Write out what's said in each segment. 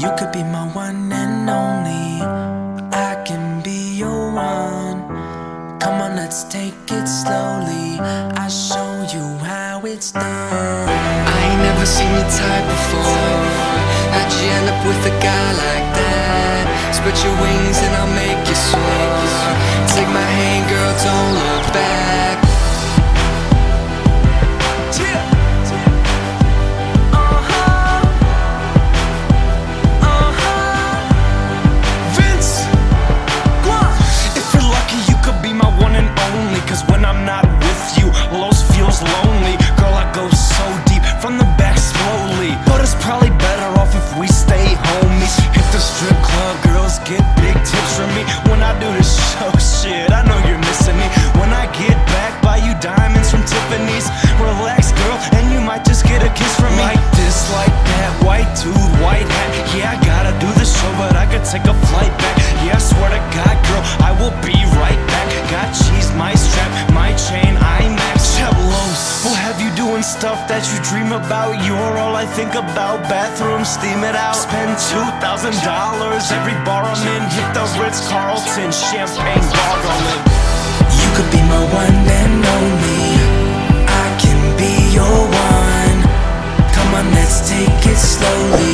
You could be my one and only. I can be your one. Come on, let's take it slowly. I'll show you how it's done. I ain't never seen your type before How'd you end up with a guy like that? Spread your wings and I'll make me. When I do this show, shit, I know you're missing me. When I get back, buy you diamonds from Tiffany's. Relax, girl, and you might just get a kiss from me. Like this, like that, white dude, white hat. Yeah, I gotta do the show, but I could take a flight back. Yeah, I swear to God, girl, I will be right back. Got cheese, my strap, my chain, IMAX. Chablos, we'll have you doing stuff that you dream about. You're all I think about. Bathroom, steam it out. Spend two thousand dollars every bar I'm in. Hit the Ritz Carlton, champagne gargling. You could be my one and only. I can be your one. Come on, let's take it slowly.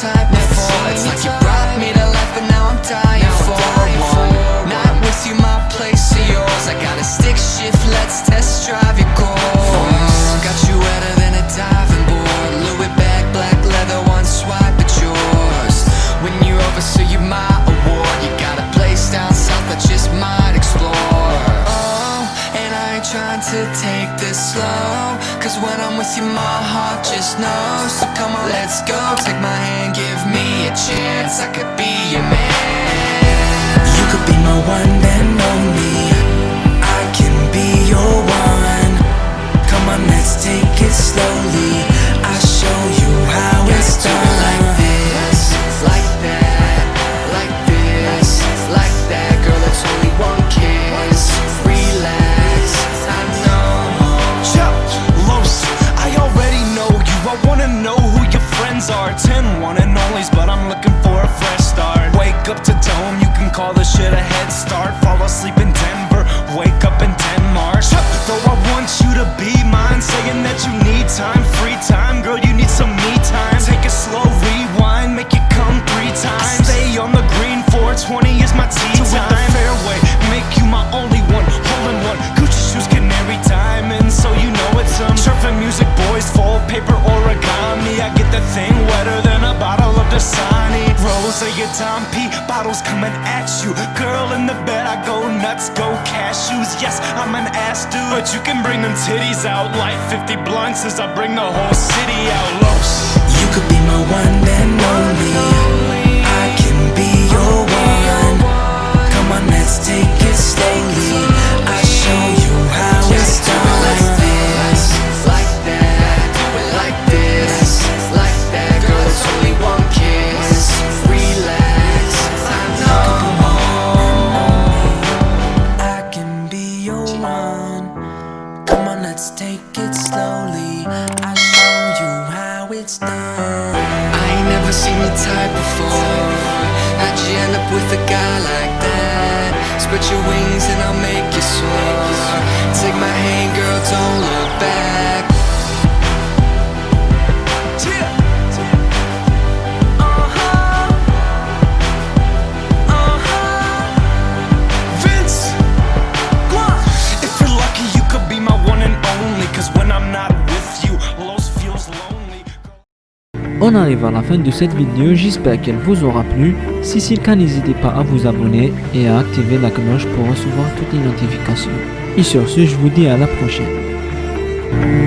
Type before It's like you brought me to life, but now I'm dying for one Not with you, my place or yours. I got a stick shift, let's test drive your core Got you wetter than a diving board. Louis bag, black leather, one swipe at yours. When you're over, so you my award. You got a place down south, I just might explore. Oh, and I ain't trying to take this slow. Cause when I'm with you, my heart just knows. So come on, let's go, take my chance I could be your man You could be my one and only. I can be your one. Come on, let's take it slowly. I'll show you how it's Gotta do it like this, like that, like this, like that. Girl, it's only one kiss. Relax, I know. Chuck, Los, I already know you. I wanna know who your friends are. Ten one and onlys, but I'm looking for a fresh start. Wake up to dome, you can call this shit a head start. Fall asleep in Denver, wake up in origami. I get the thing wetter than a bottle of Dasani. Rose your Dom P, bottles coming at you. Girl in the bed, I go nuts, go cashews. Yes, I'm an ass dude, but you can bring them titties out. Light 50 blunts as I bring the whole city out. Los. You could be my one and only. Let's take it slowly. I'll show you how it's done. I ain't never seen your type before How'd you end up with a guy like that? Spread your wings and I'll make you soar Take my hand, girl, don't look back On arrive à la fin de cette vidéo, j'espère qu'elle vous aura plu. Si c'est le cas, n'hésitez pas à vous abonner et à activer la cloche pour recevoir toutes les notifications. Et sur ce, je vous dis à la prochaine.